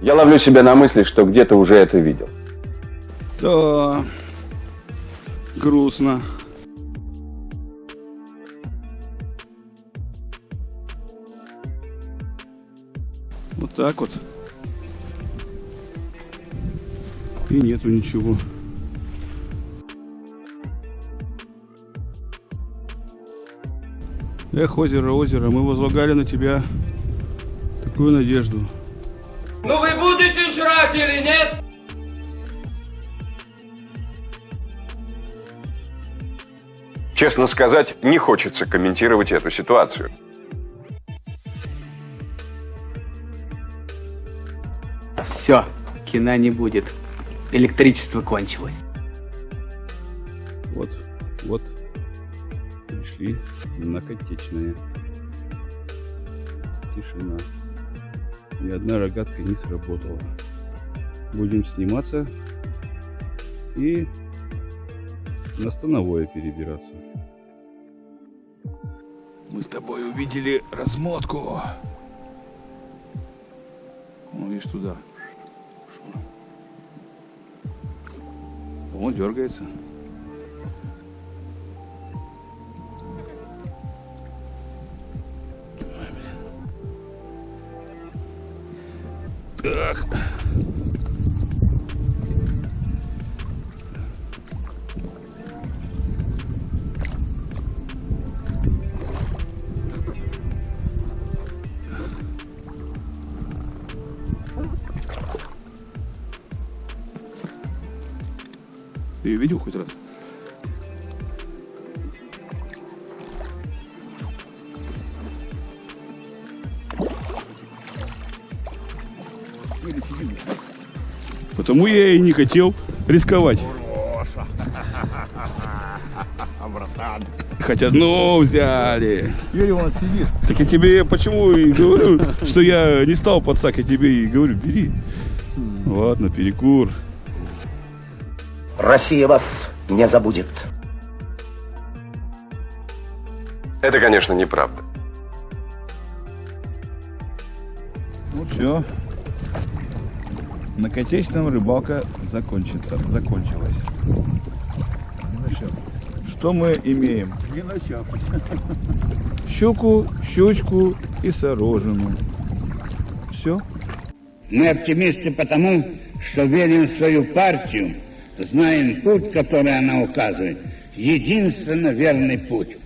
Я ловлю себя на мысли, что где-то уже это видел. Да, грустно. Вот так вот. И нету ничего. Эх, озеро, озеро, мы возлагали на тебя такую надежду. Ну вы будете жрать или нет? Честно сказать, не хочется комментировать эту ситуацию. Все, кино не будет. Электричество кончилось. Вот, вот, пришли на Котечное. Тишина. Ни одна рогатка не сработала. Будем сниматься и на становое перебираться. Мы с тобой увидели размотку. Ну, видишь, туда. Он дергается. Так. Ты ее видел хоть раз? Потому я и не хотел рисковать. Хоть одно взяли. Юрий, он сидит. Так я тебе почему и говорю, что я не стал подсак, я тебе и говорю, бери. Ладно, перекур. Россия вас не забудет. Это, конечно, неправда. Ну все. На Котечном рыбалка закончилась. Что мы имеем? Щуку, щучку и сорожину. Все. Мы оптимисты потому, что верим в свою партию, знаем путь, который она указывает. Единственно верный путь.